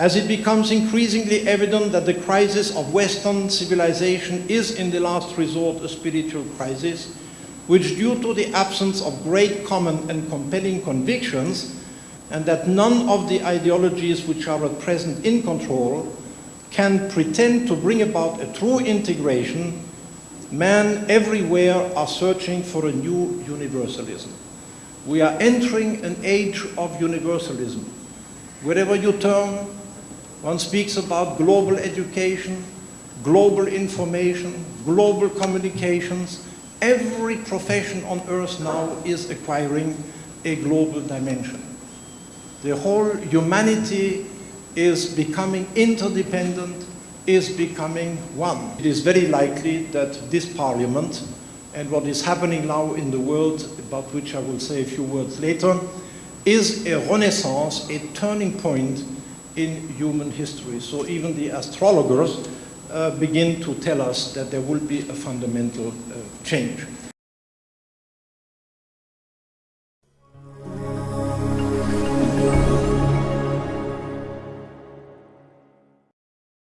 as it becomes increasingly evident that the crisis of Western civilization is in the last resort a spiritual crisis, which due to the absence of great common and compelling convictions, and that none of the ideologies which are at present in control can pretend to bring about a true integration, men everywhere are searching for a new universalism. We are entering an age of universalism. Wherever you turn, one speaks about global education, global information, global communications. Every profession on earth now is acquiring a global dimension. The whole humanity is becoming interdependent, is becoming one. It is very likely that this parliament and what is happening now in the world, about which I will say a few words later, is a renaissance, a turning point in human history. So even the astrologers uh, begin to tell us that there will be a fundamental uh, change.